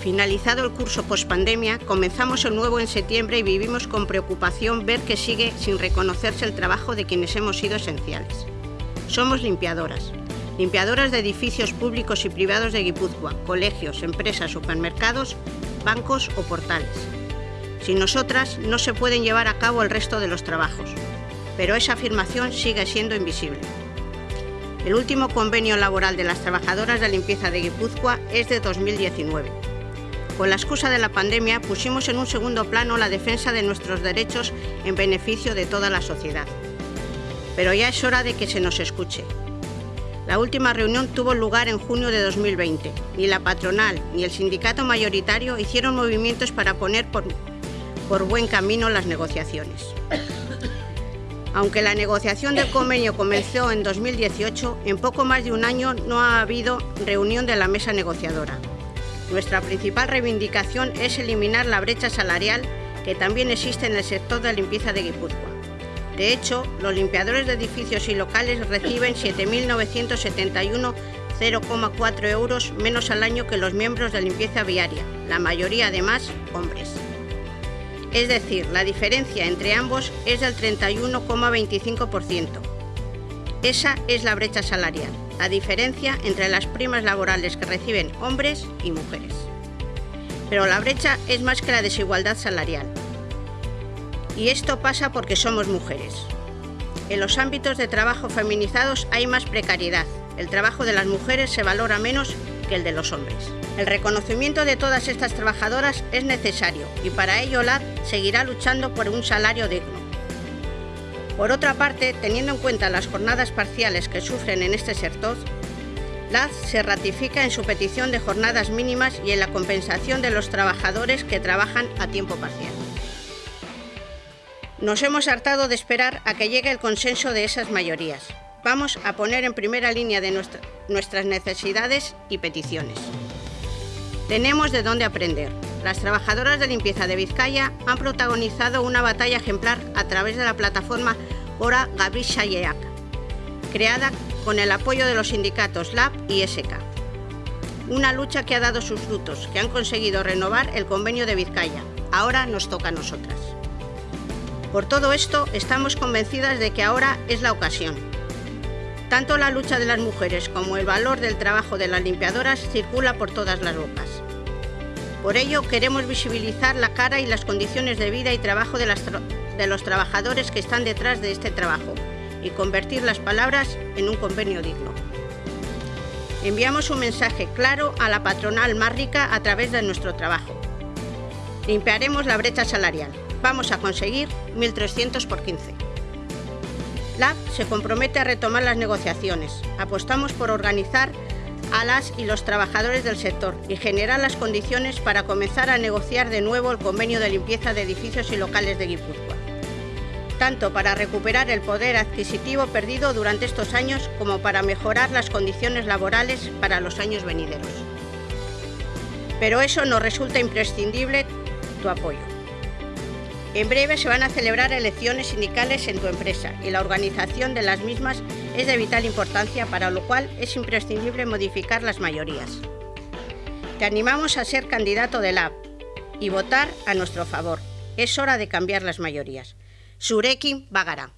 Finalizado el curso pospandemia, comenzamos el nuevo en septiembre y vivimos con preocupación ver que sigue sin reconocerse el trabajo de quienes hemos sido esenciales. Somos limpiadoras, limpiadoras de edificios públicos y privados de Guipúzcoa, colegios, empresas, supermercados, bancos o portales. Sin nosotras no se pueden llevar a cabo el resto de los trabajos, pero esa afirmación sigue siendo invisible. El último convenio laboral de las trabajadoras de limpieza de Guipúzcoa es de 2019 con la excusa de la pandemia pusimos en un segundo plano la defensa de nuestros derechos en beneficio de toda la sociedad. Pero ya es hora de que se nos escuche. La última reunión tuvo lugar en junio de 2020. Ni la patronal ni el sindicato mayoritario hicieron movimientos para poner por, buen camino las negociaciones. Aunque la negociación del convenio comenzó en 2018, en poco más de un año no ha habido reunión de la mesa negociadora. Nuestra principal reivindicación es eliminar la brecha salarial que también existe en el sector de limpieza de Guipúzcoa. De hecho, los limpiadores de edificios y locales reciben 7.971,04 euros menos al año que los miembros de limpieza viaria, la mayoría además hombres. Es decir, la diferencia entre ambos es del 31,25%. Esa es la brecha salarial la diferencia entre las primas laborales que reciben hombres y mujeres. Pero la brecha es más que la desigualdad salarial. Y esto pasa porque somos mujeres. En los ámbitos de trabajo feminizados hay más precariedad. El trabajo de las mujeres se valora menos que el de los hombres. El reconocimiento de todas estas trabajadoras es necesario y para ello LAD seguirá luchando por un salario digno. Por otra parte, teniendo en cuenta las jornadas parciales que sufren en este sector, LAD se ratifica en su petición de jornadas mínimas y en la compensación de los trabajadores que trabajan a tiempo parcial. Nos hemos hartado de esperar a que llegue el consenso de esas mayorías. Vamos a poner en primera línea de nuestras necesidades y peticiones. Tenemos de dónde aprender. Las trabajadoras de limpieza de Vizcaya han protagonizado una batalla ejemplar a través de la plataforma Ora Gabrisha Yeak, creada con el apoyo de los sindicatos LAB y SK. Una lucha que ha dado sus frutos, que han conseguido renovar el convenio de Vizcaya. Ahora nos toca a nosotras. Por todo esto, estamos convencidas de que ahora es la ocasión. Tanto la lucha de las mujeres como el valor del trabajo de las limpiadoras circula por todas las bocas. Por ello, queremos visibilizar la cara y las condiciones de vida y trabajo de, los trabajadores que están detrás de este trabajo y convertir las palabras en un convenio digno. Enviamos un mensaje claro a la patronal más rica a través de nuestro trabajo. Limpiaremos la brecha salarial. Vamos a conseguir 1.300 por 15. LAB se compromete a retomar las negociaciones. Apostamos por organizar a las y los trabajadores del sector y generar las condiciones para comenzar a negociar de nuevo el convenio de limpieza de edificios y locales de Guipúzcoa, tanto para recuperar el poder adquisitivo perdido durante estos años como para mejorar las condiciones laborales para los años venideros. Pero eso nos resulta imprescindible tu apoyo. En breve se van a celebrar elecciones sindicales en tu empresa y la organización de las mismas es de vital importancia, para lo cual es imprescindible modificar las mayorías. Te animamos a ser candidato del AP y votar a nuestro favor. Es hora de cambiar las mayorías. Sureki Bagara.